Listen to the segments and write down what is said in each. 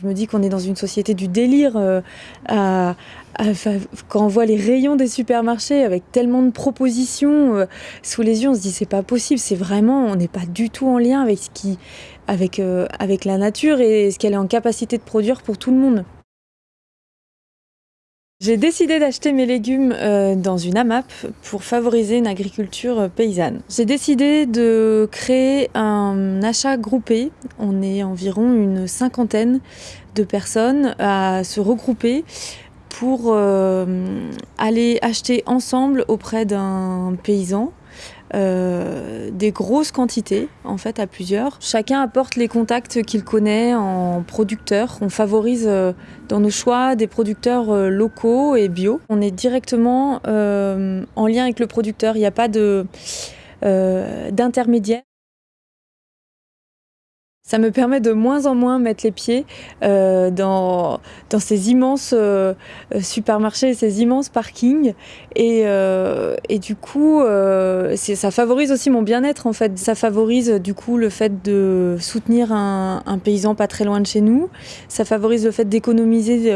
Je me dis qu'on est dans une société du délire. Euh, quand on voit les rayons des supermarchés avec tellement de propositions euh, sous les yeux, on se dit c'est pas possible. C'est vraiment, on n'est pas du tout en lien avec ce qui, avec, euh, avec la nature et ce qu'elle est en capacité de produire pour tout le monde. J'ai décidé d'acheter mes légumes euh, dans une AMAP pour favoriser une agriculture euh, paysanne. J'ai décidé de créer un achat groupé. On est environ une cinquantaine de personnes à se regrouper pour euh, aller acheter ensemble auprès d'un paysan euh, des grosses quantités, en fait, à plusieurs. Chacun apporte les contacts qu'il connaît en producteurs. On favorise euh, dans nos choix des producteurs euh, locaux et bio. On est directement en lien avec le producteur. Il n'y a pas d'intermédiaire. Ça me permet de moins en moins mettre les pieds euh, dans, dans ces immenses euh, supermarchés, ces immenses parkings. Et, euh, et du coup, ça favorise aussi mon bien-être en fait. Ça favorise du coup le fait de soutenir un, un, paysan pas très loin de chez nous. Ça favorise le fait d'économiser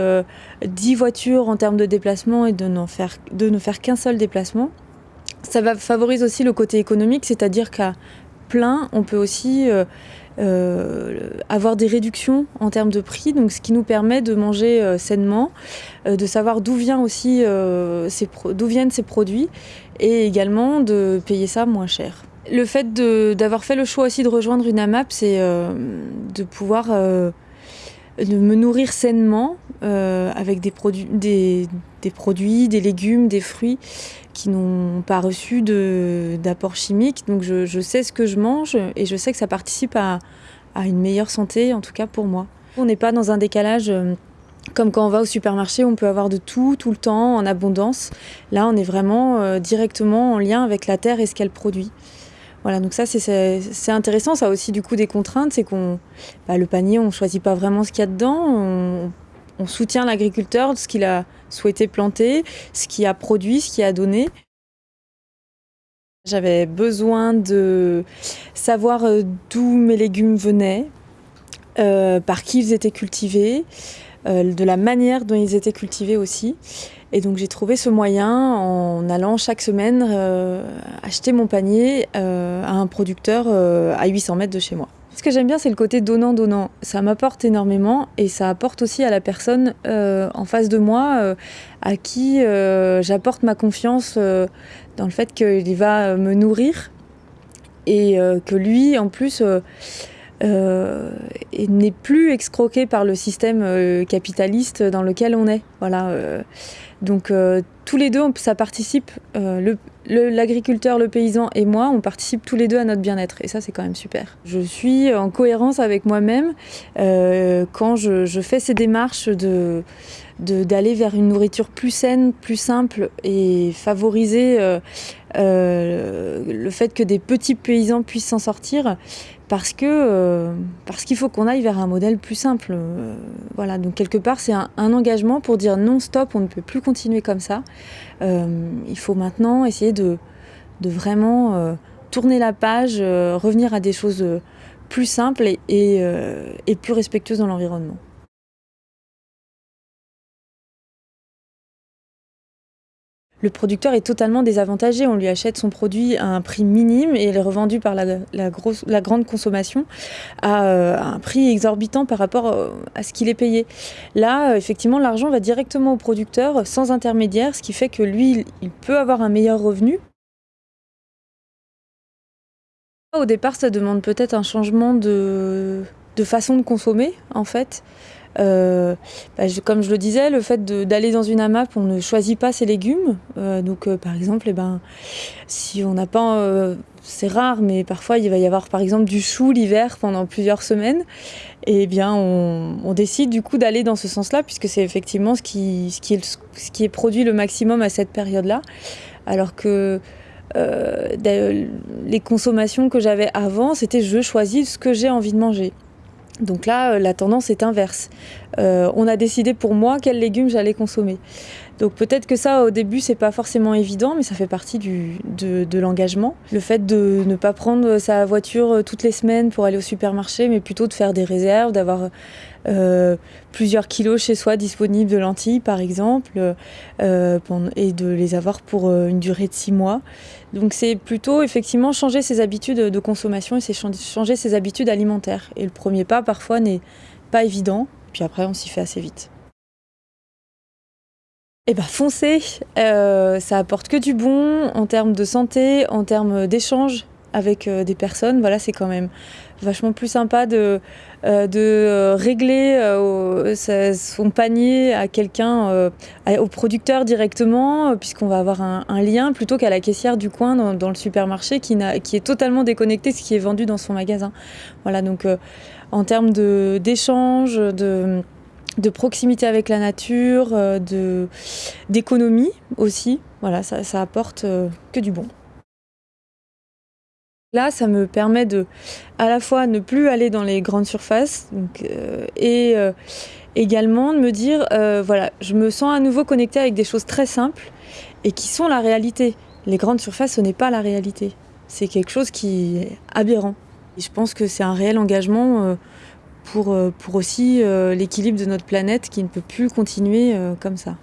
10 voitures en termes de déplacement et de, faire, de ne faire qu'un seul déplacement. Ça va favorise aussi le côté économique, c'est-à-dire qu'à plein, on peut aussi avoir des réductions en termes de prix, donc ce qui nous permet de manger euh, sainement, euh, de savoir d'où vient aussi d'où viennent ces produits et également de payer ça moins cher. Le fait d'avoir fait le choix aussi de rejoindre une AMAP, c'est de pouvoir de me nourrir sainement avec des produits, des, des, produits, des légumes, des fruits qui n'ont pas reçu d'apport chimique. Donc je, je, sais ce que je mange et je sais que ça participe à, à une meilleure santé, en tout cas pour moi. On n'est pas dans un décalage euh, comme quand on va au supermarché, on peut avoir de tout, tout le temps, en abondance. Là, on est vraiment euh, directement en lien avec la terre et ce qu'elle produit. Voilà, donc ça, c'est intéressant. Ça a aussi du coup des contraintes, c'est qu'on, bah, le panier, on choisit pas vraiment ce qu'il y a dedans. On, on soutient l'agriculteur, ce qu'il a souhaité planter, ce qu'il a produit, ce qu'il a donné. J'avais besoin de savoir euh, d'où mes légumes venaient, euh, par qui ils étaient cultivés, euh, de la manière dont ils étaient cultivés aussi. Et donc j'ai trouvé ce moyen en allant chaque semaine acheter mon panier à un producteur à 800 mètres de chez moi. Ce que j'aime bien, c'est le côté donnant-donnant. Ça m'apporte énormément et ça apporte aussi à la personne euh, en face de moi euh, à qui euh, j'apporte ma confiance dans le fait qu'il va me nourrir et que lui, en plus, n'est plus excroqué par le système capitaliste dans lequel on est. Voilà. donc tous les deux, ça participe, l'agriculteur, le, paysan et moi, on participe tous les deux à notre bien-être. Et ça, c'est quand même super. Je suis en cohérence avec moi-même euh, quand je, fais ces démarches d'aller vers une nourriture plus saine, plus simple et favoriser euh, euh, le fait que des petits paysans puissent s'en sortir parce que euh, parce qu'il faut qu'on aille vers un modèle plus simple. Euh, voilà, donc quelque part c'est un, engagement pour dire non stop, on ne peut plus continuer comme ça. Il faut maintenant essayer de, de vraiment tourner la page, revenir à des choses plus simples et, et plus respectueuses dans l'environnement. Le producteur est totalement désavantagé. On lui achète son produit à un prix minime et il est revendu par la, grande consommation à, euh, un prix exorbitant par rapport euh, à ce qu'il est payé. Là, euh, effectivement, l'argent va directement au producteur sans intermédiaire, ce qui fait que lui, il peut avoir un meilleur revenu. Au départ, ça demande peut-être un changement de façon de consommer, en fait. Euh, bah, comme je le disais, le fait d'aller dans une AMAP, on ne choisit pas ses légumes. Euh, donc, euh, par exemple, eh ben, si on n'a pas, c'est rare, mais parfois il va y avoir par exemple du chou l'hiver pendant plusieurs semaines. Et eh bien, on, décide du coup d'aller dans ce sens-là, puisque c'est effectivement ce qui, ce, qui est, ce qui est produit le maximum à cette période-là. Alors que les consommations que j'avais avant, c'était je choisis ce que j'ai envie de manger. Donc là, euh, la tendance est inverse. Euh, on a décidé pour moi quels légumes j'allais consommer. Donc peut-être que ça, au début, c'est pas forcément évident, mais ça fait partie de, l'engagement. Le fait de ne pas prendre sa voiture euh, toutes les semaines pour aller au supermarché, mais plutôt de faire des réserves, d'avoir plusieurs kilos chez soi disponibles de lentilles par exemple et de les avoir pour une durée de six mois. Donc c'est plutôt effectivement changer ses habitudes de consommation et changer ses habitudes alimentaires. Et le premier pas parfois n'est pas évident, puis après on s'y fait assez vite. Eh ben foncez, euh, ça apporte que du bon en termes de santé, en termes d'échange avec euh, des personnes. Voilà, c'est quand même vachement plus sympa de, euh, régler son panier à quelqu'un, au producteur directement, puisqu'on va avoir un, lien, plutôt qu'à la caissière du coin dans, le supermarché qui, qui, est totalement déconnecté ce qui est vendu dans son magasin. Voilà, donc en termes d'échange, de de proximité avec la nature, euh, de d'économie aussi. Voilà, ça, apporte euh, que du bon. Là, ça me permet de, à la fois, ne plus aller dans les grandes surfaces euh, et également de me dire, voilà, je me sens à nouveau connectée avec des choses très simples et qui sont la réalité. Les grandes surfaces, ce n'est pas la réalité. C'est quelque chose qui est aberrant. Et je pense que c'est un réel engagement pour, euh, pour aussi euh, l'équilibre de notre planète qui ne peut plus continuer euh, comme ça.